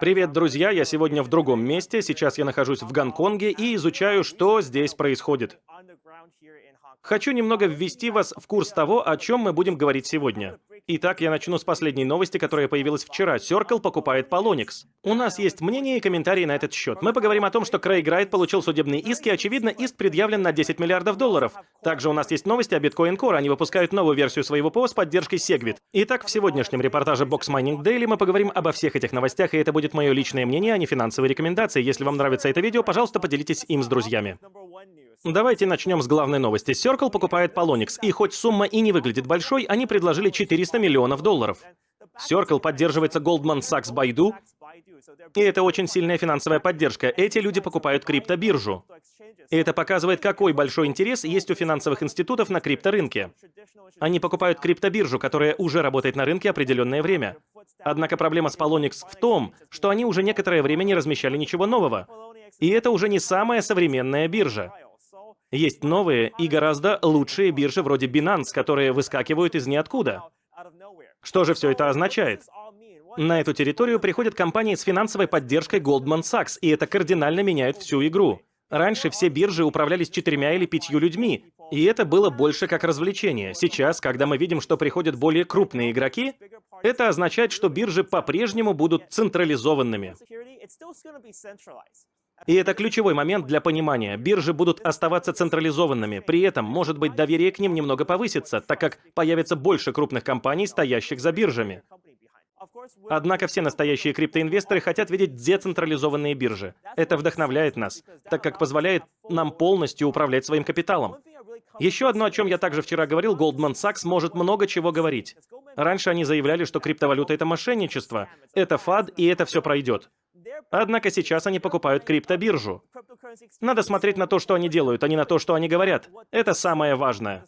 Привет, друзья! Я сегодня в другом месте. Сейчас я нахожусь в Гонконге и изучаю, что здесь происходит. Хочу немного ввести вас в курс того, о чем мы будем говорить сегодня. Итак, я начну с последней новости, которая появилась вчера. Circle покупает Polonix. У нас есть мнение и комментарии на этот счет. Мы поговорим о том, что Крейг Райт получил судебные иски, очевидно, иск предъявлен на 10 миллиардов долларов. Также у нас есть новости о Bitcoin Core. Они выпускают новую версию своего ПО с поддержкой Segwit. Итак, в сегодняшнем репортаже Box Mining Daily мы поговорим обо всех этих новостях, и это будет мое личное мнение, а не финансовые рекомендации. Если вам нравится это видео, пожалуйста, поделитесь им с друзьями. Давайте начнем с главной новости. Circle покупает Polonix, и хоть сумма и не выглядит большой, они предложили 400 миллионов долларов. Circle поддерживается Goldman Sachs Baidu, и это очень сильная финансовая поддержка. Эти люди покупают криптобиржу. И это показывает, какой большой интерес есть у финансовых институтов на крипторынке. Они покупают криптобиржу, которая уже работает на рынке определенное время. Однако проблема с Polonix в том, что они уже некоторое время не размещали ничего нового. И это уже не самая современная биржа. Есть новые и гораздо лучшие биржи вроде Binance, которые выскакивают из ниоткуда. Что же все это означает? На эту территорию приходят компании с финансовой поддержкой Goldman Sachs, и это кардинально меняет всю игру. Раньше все биржи управлялись четырьмя или пятью людьми, и это было больше как развлечение. Сейчас, когда мы видим, что приходят более крупные игроки, это означает, что биржи по-прежнему будут централизованными. И это ключевой момент для понимания. Биржи будут оставаться централизованными. При этом, может быть, доверие к ним немного повысится, так как появится больше крупных компаний, стоящих за биржами. Однако все настоящие криптоинвесторы хотят видеть децентрализованные биржи. Это вдохновляет нас, так как позволяет нам полностью управлять своим капиталом. Еще одно, о чем я также вчера говорил, Goldman Sachs может много чего говорить. Раньше они заявляли, что криптовалюта — это мошенничество, это фад, и это все пройдет. Однако сейчас они покупают криптобиржу. Надо смотреть на то, что они делают, а не на то, что они говорят. Это самое важное.